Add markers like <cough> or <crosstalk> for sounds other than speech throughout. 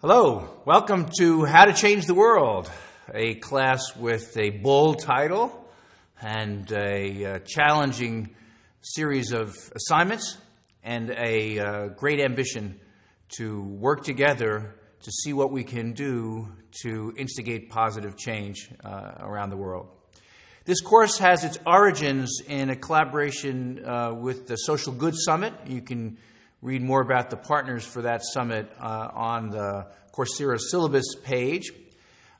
Hello, welcome to How to Change the World, a class with a bold title and a uh, challenging series of assignments and a uh, great ambition to work together to see what we can do to instigate positive change uh, around the world. This course has its origins in a collaboration uh, with the Social Good Summit. You can read more about the partners for that summit uh, on the Coursera syllabus page.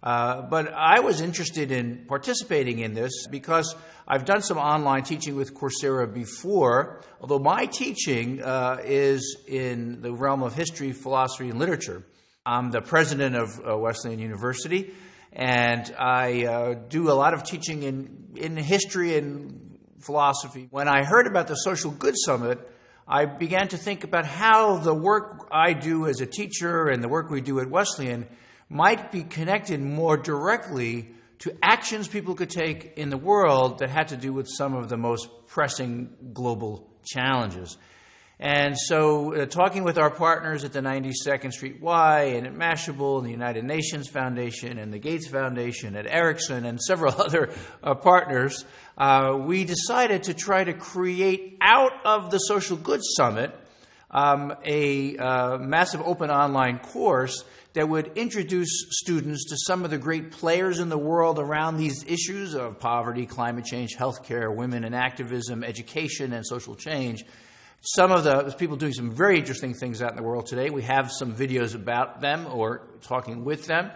Uh, but I was interested in participating in this because I've done some online teaching with Coursera before, although my teaching uh, is in the realm of history, philosophy, and literature. I'm the president of uh, Wesleyan University, and I uh, do a lot of teaching in, in history and philosophy. When I heard about the Social Good Summit, I began to think about how the work I do as a teacher and the work we do at Wesleyan might be connected more directly to actions people could take in the world that had to do with some of the most pressing global challenges. And so, uh, talking with our partners at the 92nd Street Y and at Mashable and the United Nations Foundation and the Gates Foundation at Ericsson and several <laughs> other uh, partners, uh, we decided to try to create out of the Social Goods Summit um, a uh, massive open online course that would introduce students to some of the great players in the world around these issues of poverty, climate change, healthcare, women and activism, education, and social change some of the people doing some very interesting things out in the world today. We have some videos about them or talking with them.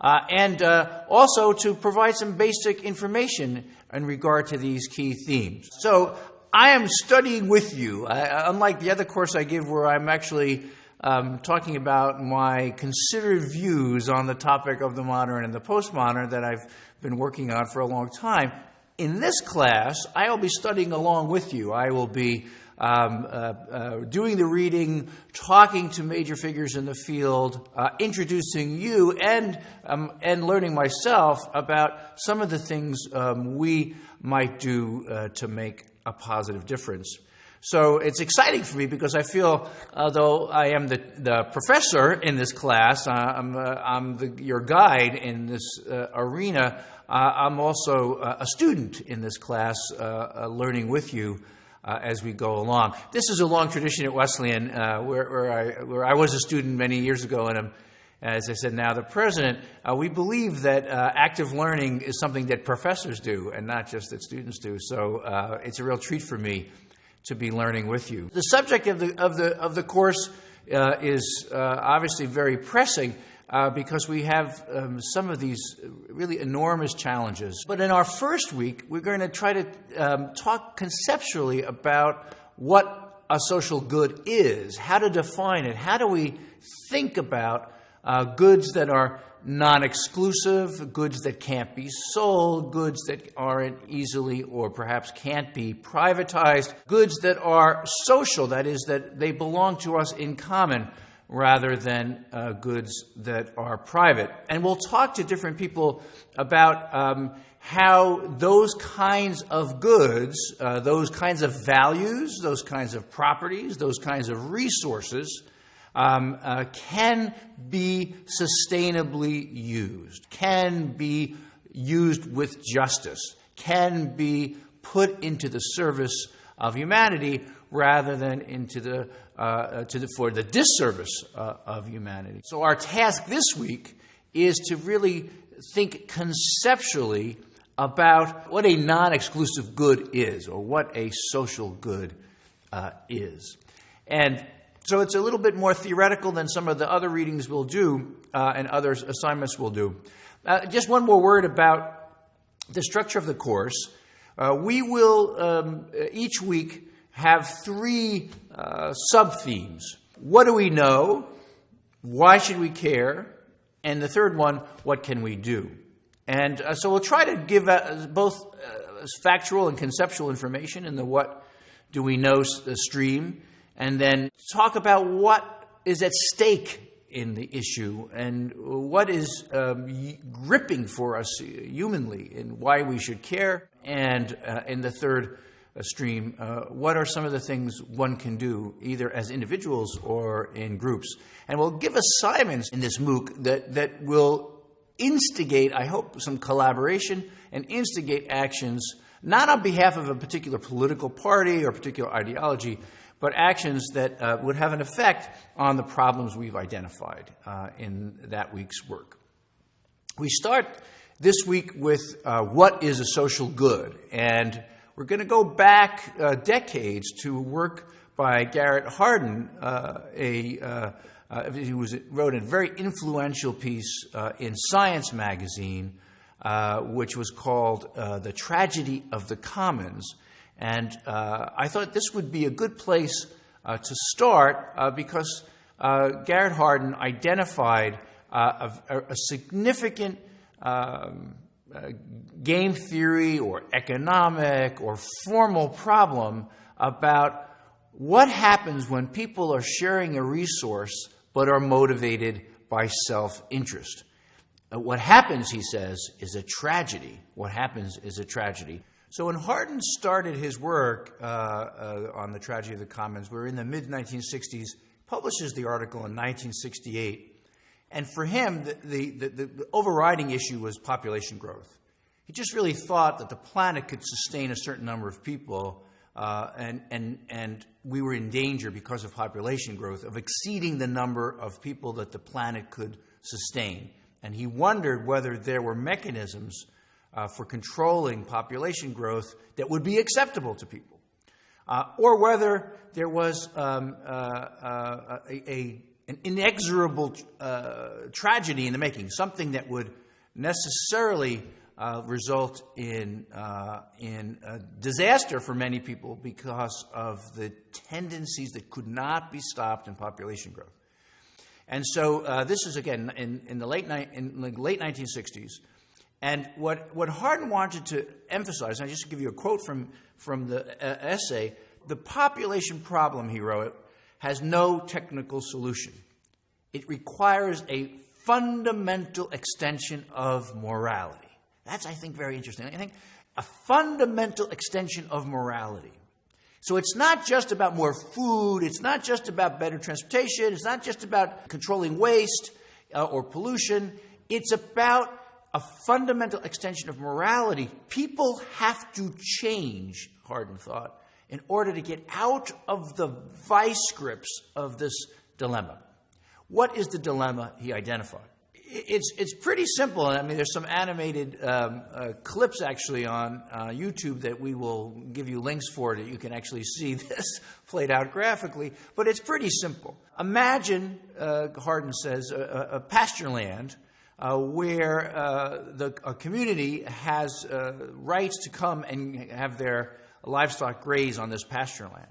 Uh, and uh, also to provide some basic information in regard to these key themes. So I am studying with you, I, unlike the other course I give where I'm actually um, talking about my considered views on the topic of the modern and the postmodern that I've been working on for a long time. In this class, I will be studying along with you. I will be um, uh, uh, doing the reading, talking to major figures in the field, uh, introducing you, and, um, and learning myself about some of the things um, we might do uh, to make a positive difference. So it's exciting for me because I feel, although I am the, the professor in this class, uh, I'm, uh, I'm the, your guide in this uh, arena, uh, I'm also a student in this class, uh, learning with you uh, as we go along. This is a long tradition at Wesleyan, uh, where, where, I, where I was a student many years ago, and I'm, as I said, now the president. Uh, we believe that uh, active learning is something that professors do, and not just that students do. So uh, it's a real treat for me to be learning with you. The subject of the, of the, of the course uh, is obviously very pressing uh, because we have um, some of these really enormous challenges. But in our first week, we're going to try to um, talk conceptually about what a social good is, how to define it, how do we think about uh, goods that are non exclusive, goods that can't be sold, goods that aren't easily or perhaps can't be privatized, goods that are social, that is, that they belong to us in common rather than uh, goods that are private. And we'll talk to different people about um, how those kinds of goods, uh, those kinds of values, those kinds of properties, those kinds of resources um, uh, can be sustainably used, can be used with justice, can be put into the service of humanity rather than into the, uh, uh, to the, for the disservice uh, of humanity. So, our task this week is to really think conceptually about what a non exclusive good is or what a social good uh, is. And so it's a little bit more theoretical than some of the other readings we'll do uh, and other assignments we'll do. Uh, just one more word about the structure of the course. Uh, we will um, each week have three uh, sub themes. What do we know? Why should we care? And the third one, what can we do? And uh, so we'll try to give uh, both uh, factual and conceptual information in the what do we know uh, stream, and then talk about what is at stake in the issue and what is um, gripping for us humanly and why we should care. And uh, in the third stream, uh, what are some of the things one can do, either as individuals or in groups? And we'll give assignments in this MOOC that, that will instigate, I hope, some collaboration and instigate actions, not on behalf of a particular political party or particular ideology, but actions that uh, would have an effect on the problems we've identified uh, in that week's work. We start this week with uh, what is a social good, and we're going to go back uh, decades to work by Garrett Hardin, uh, a uh, he was, wrote a very influential piece uh, in Science magazine, uh, which was called uh, The Tragedy of the Commons. And uh, I thought this would be a good place uh, to start because Garrett Hardin identified a, a, significant um, game theory or economic or formal problem about what happens when people are sharing a resource but are motivated by self interest. Uh, what happens, he says, is a tragedy. What happens is a tragedy. So when Hardin started his work uh, uh, on the tragedy of the commons, we are in the mid 1960s, publishes the article in 1968. And for him, the, the, the, the overriding issue was population growth. He just really thought that the planet could sustain a certain number of people uh, and, and, and we were in danger because of population growth of exceeding the number of people that the planet could sustain. And he wondered whether there were mechanisms uh, for controlling population growth that would be acceptable to people, uh, or whether there was um, uh, uh, a, a, an inexorable uh, tragedy in the making, something that would necessarily uh, result in, in disaster for many people because of the tendencies that could not be stopped in population growth. And so this is, again, in, in, the late in the late 1960s. And what, what Hardin wanted to emphasize, and I just give you a quote from, from the uh, essay the population problem, he wrote, has no technical solution. It requires a fundamental extension of morality. That's, I think, very interesting. I think a fundamental extension of morality. So it's not just about more food, it's not just about better transportation, it's not just about controlling waste uh, or pollution, it's about a fundamental extension of morality. People have to change, Hardin thought, in order to get out of the vice grips of this dilemma. What is the dilemma he identified? it's it's pretty simple. I mean, there's some animated um, uh, clips actually on uh, YouTube that we will give you links for that you can actually see <laughs> this played out graphically. But it's pretty simple. Imagine, uh, Hardin says, a, a pasture land. Uh, where uh, the a community has uh, rights to come and have their livestock graze on this pasture land.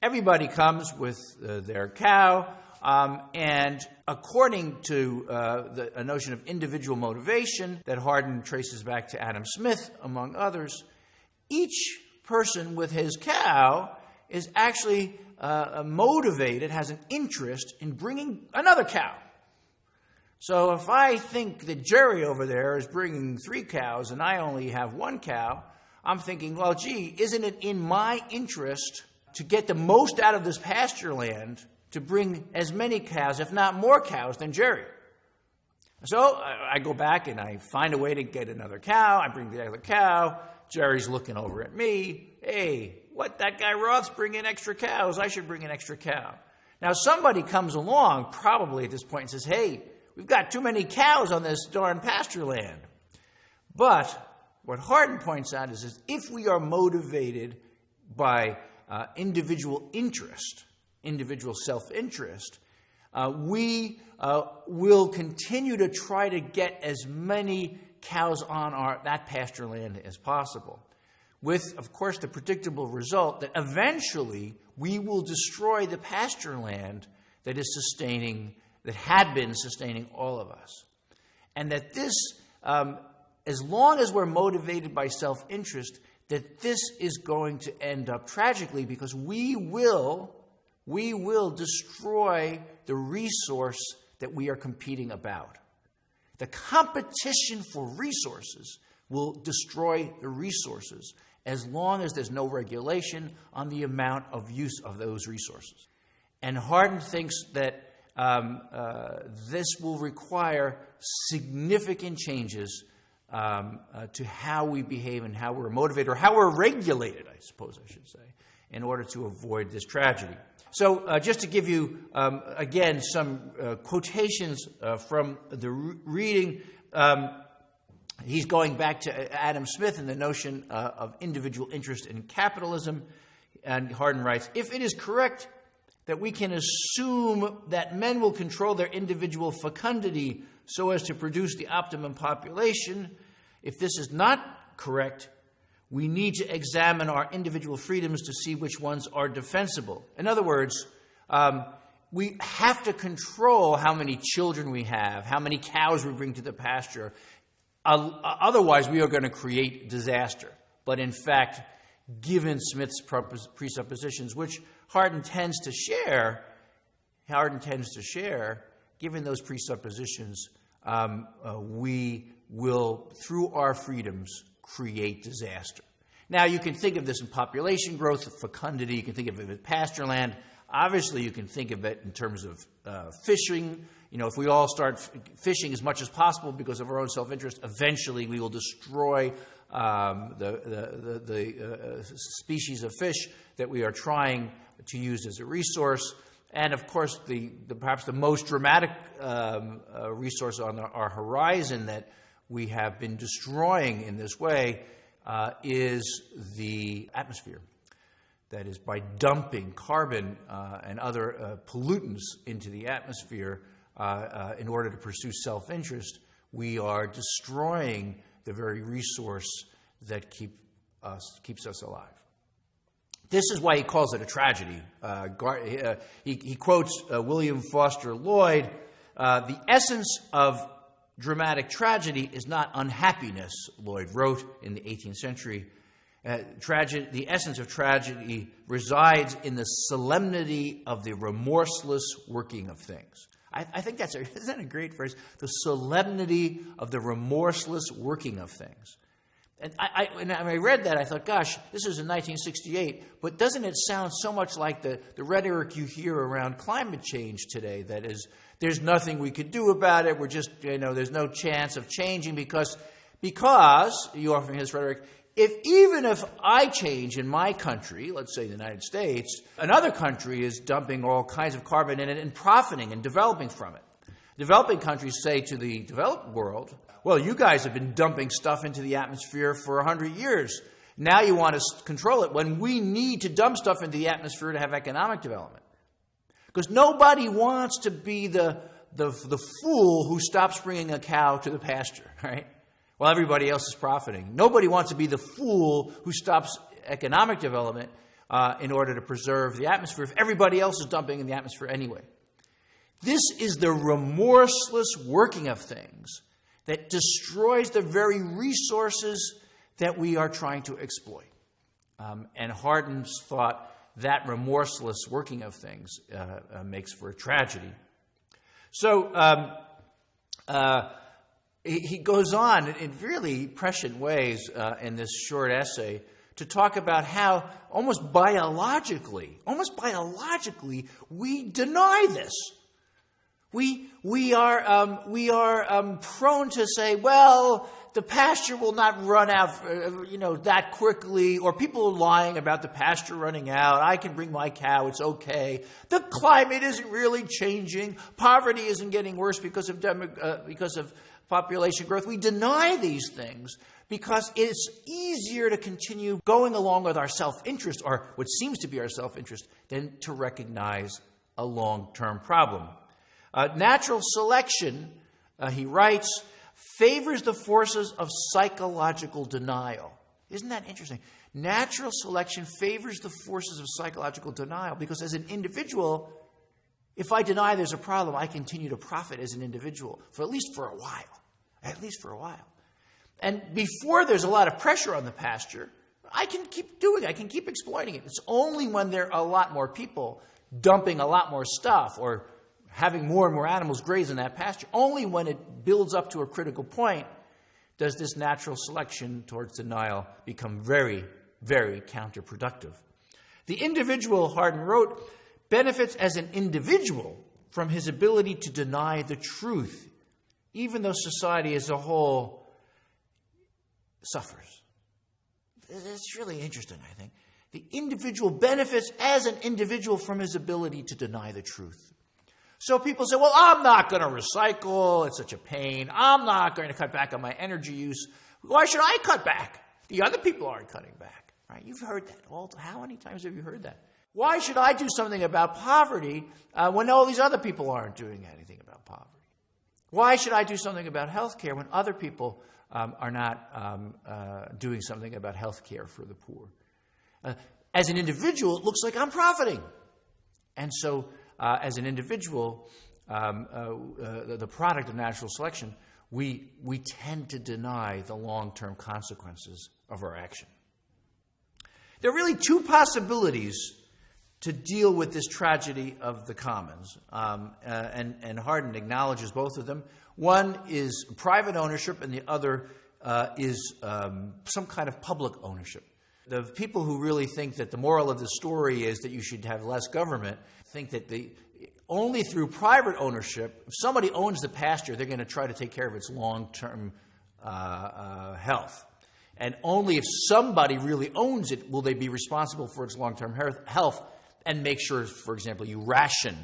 Everybody comes with their cow, um, and according to uh, the, a notion of individual motivation that Hardin traces back to Adam Smith, among others, each person with his cow is actually uh, motivated, has an interest in bringing another cow. So if I think that Jerry over there is bringing three cows and I only have one cow, I'm thinking, well, gee, isn't it in my interest to get the most out of this pasture land to bring as many cows, if not more cows, than Jerry. So I go back and I find a way to get another cow. I bring the other cow. Jerry's looking over at me. Hey, what that guy Roth's bringing extra cows. I should bring an extra cow. Now somebody comes along, probably at this point, and says, "Hey, we've got too many cows on this darn pasture land." But what Hardin points out is, is if we are motivated by uh, individual interest, individual self interest, uh, we uh, will continue to try to get as many cows on our, that pasture land as possible. With, of course, the predictable result that eventually we will destroy the pasture land that is sustaining, that had been sustaining all of us. And that this, um, as long as we're motivated by self interest, that this is going to end up tragically because we will we will destroy the resource that we are competing about. The competition for resources will destroy the resources. as long as there's no regulation on the amount of use of those resources. And Hardin thinks that um, uh, this will require significant changes um, uh, to how we behave and how we're motivated, or how we're regulated, I suppose I should say, in order to avoid this tragedy. So, uh, just to give you, um, again, some uh, quotations uh, from the re- reading, um, he's going back to Adam Smith and the notion uh, of individual interest in capitalism. And Hardin writes If it is correct that we can assume that men will control their individual fecundity so as to produce the optimum population, if this is not correct, we need to examine our individual freedoms to see which ones are defensible. In other words, um, we have to control how many children we have, how many cows we bring to the pasture. Uh, otherwise, we are going to create disaster. But in fact, given Smith's presuppositions, which Hardin tends to share, Hardin tends to share, given those presuppositions, um, uh, we will, through our freedoms, create disaster. Now, you can think of this in population growth, fecundity, you can think of it with pasture land. Obviously, you can think of it in terms of uh, fishing. You know, if we all start fishing as much as possible because of our own self interest, eventually we will destroy um, the, the, the, the uh, species of fish that we are trying to use as a resource. And of course, the, the perhaps the most dramatic um, uh, resource on our, our horizon that we have been destroying in this way uh, is the atmosphere. That is, by dumping carbon uh, and other uh, pollutants into the atmosphere uh, uh, in order to pursue self interest, we are destroying the very resource that keep us, keeps us alive. This is why he calls it a tragedy. Uh, he, he, quotes William Foster Lloyd The essence of dramatic tragedy is not unhappiness, Lloyd wrote in the 18th century. Uh, tragedy, the essence of tragedy resides in the solemnity of the remorseless working of things. I, I think that's a, <laughs> isn't that a great phrase? The solemnity of the remorseless working of things. And I, I, when I read that, I thought, gosh, this is in 1968, but doesn't it sound so much like the, the rhetoric you hear around climate change today? That is, there's nothing we could do about it. We're just, you know, there's no chance of changing because, because, you offer this rhetoric, if even if I change in my country, let's say the United States, another country is dumping all kinds of carbon in it and profiting and developing from it. Developing countries say to the developed world, well, you guys have been dumping stuff into the atmosphere for 100 years. Now you want to control it when we need to dump stuff into the atmosphere to have economic development. Because nobody wants to be the, the, the fool who stops bringing a cow to the pasture, <laughs> right? While everybody else is profiting. Nobody wants to be the fool who stops economic development uh, in order to preserve the atmosphere if everybody else is dumping in the atmosphere anyway. This is the remorseless working of things that destroys the very resources that we are trying to exploit. Um, and Hardin's thought that remorseless working of things uh, uh, makes for a tragedy. So um, uh, he, he, goes on in really prescient ways uh, in this short essay to talk about how almost biologically, almost biologically, we deny this. We, we are, um, we are um, prone to say, well, the pasture will not run out, uh, you know, that quickly, or people are lying about the pasture running out. I can bring my cow, it's okay. The climate isn't really changing. Poverty isn't getting worse because of, demo, uh, because of population growth. We deny these things because it's easier to continue going along with our self interest, or what seems to be our self interest, than to recognize a long term problem. Uh, natural selection, uh, he writes, favors the forces of psychological denial. Isn't that interesting? Natural selection favors the forces of psychological denial because, as an individual, if I deny there's a problem, I continue to profit as an individual for at least for a while. At least for a while. And before there's a lot of pressure on the pasture, I can keep doing it. I can keep exploiting it. It's only when there are a lot more people dumping a lot more stuff or having more and more animals graze in that pasture. Only when it builds up to a critical point does this natural selection towards denial become very, very counterproductive. The individual, Hardin wrote, benefits as an individual from his ability to deny the truth, even though society as a whole suffers. It's really interesting, I think. The individual benefits as an individual from his ability to deny the truth. So people say, well, I'm not going to recycle. It's such a pain. I'm not going to cut back on my energy use. Why should I cut back? The other people aren't cutting back. Right? You've heard that. All, how many times have you heard that? Why should I do something about poverty uh, when all these other people aren't doing anything about poverty? Why should I do something about health care when other people um, are not um, uh, doing something about health care for the poor? Uh, as an individual, it looks like I'm profiting. And so, uh, as an individual, um, uh, uh, the product of natural selection, we, we tend to deny the long term consequences of our action. There are really two possibilities to deal with this tragedy of the commons, um, uh, and, and Hardin acknowledges both of them. One is private ownership, and the other uh, is um, some kind of public ownership. The people who really think that the moral of the story is that you should have less government think that the, only through private ownership, if somebody owns the pasture, they're going to try to take care of its long term uh, uh, health. And only if somebody really owns it will they be responsible for its long term health and make sure, for example, you ration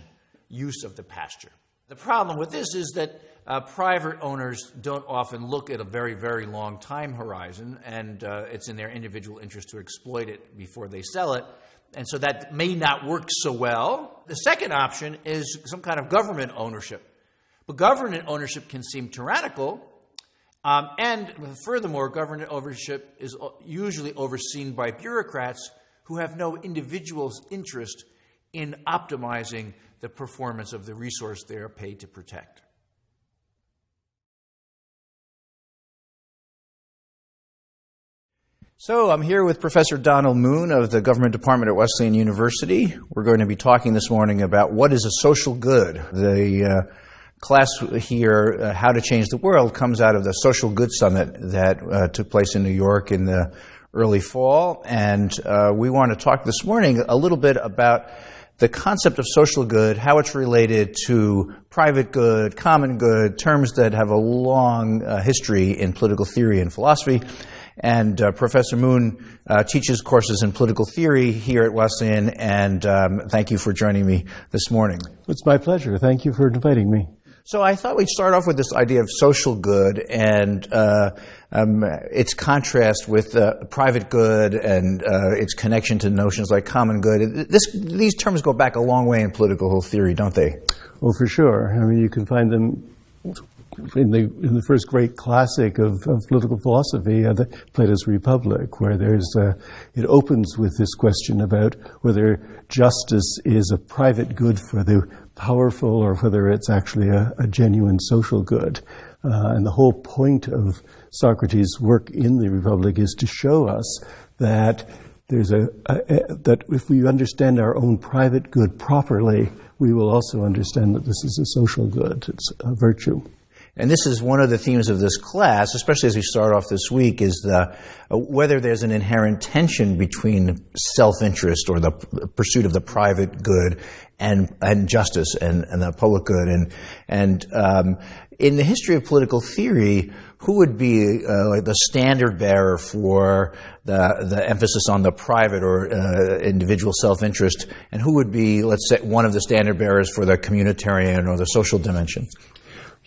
use of the pasture. The problem with this is that uh, private owners don't often look at a very, very long time horizon, and uh, it's in their individual interest to exploit it before they sell it. And so that may not work so well. The second option is some kind of government ownership. But government ownership can seem tyrannical, um, and furthermore, government ownership is usually overseen by bureaucrats who have no individual's interest in optimizing the performance of the resource they are paid to protect. So, I'm here with Professor Donald Moon of the Government Department at Wesleyan University. We're going to be talking this morning about what is a social good. The uh, class here, uh, How to Change the World, comes out of the Social Good Summit that uh, took place in New York in the early fall. And uh, we want to talk this morning a little bit about the concept of social good, how it's related to private good, common good, terms that have a long uh, history in political theory and philosophy. And uh, Professor Moon uh, teaches courses in political theory here at Wesleyan, and um, thank you for joining me this morning. It's my pleasure. Thank you for inviting me. So I thought we'd start off with this idea of social good and uh, um, its contrast with uh, private good and uh, its connection to notions like common good. This, these terms go back a long way in political theory, don't they? Well, for sure. I mean, you can find them in the in the first great classic of, of political philosophy, uh, the Plato's Republic, where there's uh, it opens with this question about whether justice is a private good for the powerful or whether it's actually a, a genuine social good. Uh, and the whole point of Socrates' work in the Republic is to show us that there's a, a, a, that if we understand our own private good properly, we will also understand that this is a social good. It's a virtue. And this is one of the themes of this class, especially as we start off this week, is the, uh, whether there's an inherent tension between self-interest or the pursuit of the private good and, and justice and, and the public good. And, and um, in the history of political theory, who would be uh, like the standard bearer for the, the emphasis on the private or uh, individual self-interest, and who would be, let's say, one of the standard bearers for the communitarian or the social dimension?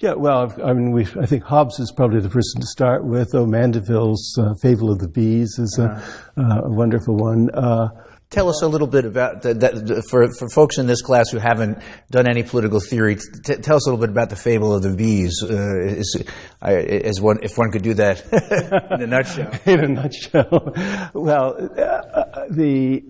Yeah, well, I mean, we, I think Hobbes is probably the person to start with, though Mandeville's uh, Fable of the Bees is a, uh, a wonderful one. Uh, Tell us a little bit about that, that, for for folks in this class who haven't done any political theory. T- tell us a little bit about the fable of the bees. Uh, is, is one, if one could do that <laughs> in a nutshell. <laughs> in a nutshell, well, uh, the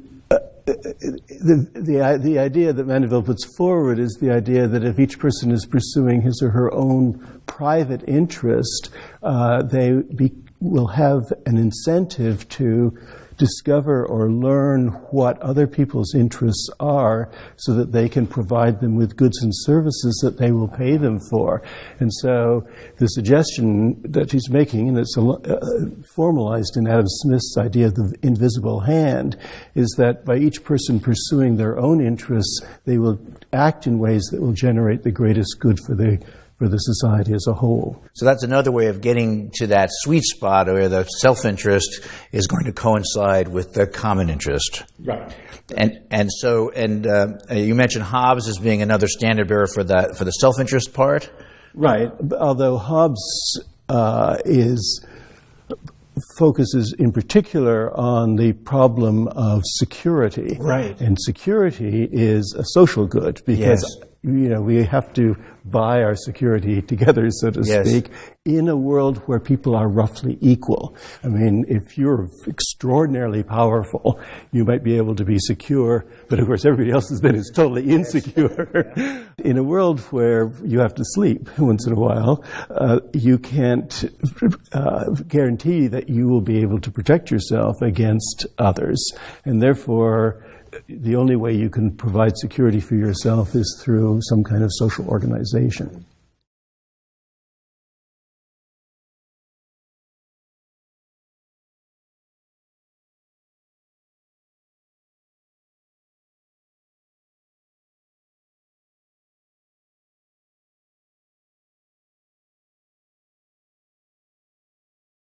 the, the, the idea that Mandeville puts forward is the idea that if each person is pursuing his or her own private interest, uh, they be, will have an incentive to discover or learn what other people's interests are so that they can provide them with goods and services that they will pay them for. And so the suggestion that he's making, and it's uh, formalized in Adam Smith's idea of the invisible hand, is that by each person pursuing their own interests, they will act in ways that will generate the greatest good for the for the society as a whole. So that's another way of getting to that sweet spot where the self-interest is going to coincide with the common interest. Right. And and so and uh, you mentioned Hobbes as being another standard bearer for that for the self-interest part. Right. Although Hobbes uh, is focuses in particular on the problem of security. Right. And security is a social good because Yes. You know we have to buy our security <laughs> together, so to Yes. speak, in a world where people are roughly equal. I mean, if you're extraordinarily powerful, you might be able to be secure, but of course everybody else then is totally insecure. <laughs> in a world where you have to sleep <laughs> once in a while, uh, you can't uh, guarantee that you will be able to protect yourself against others, and therefore the only way you can provide security for yourself is through some kind of social organization.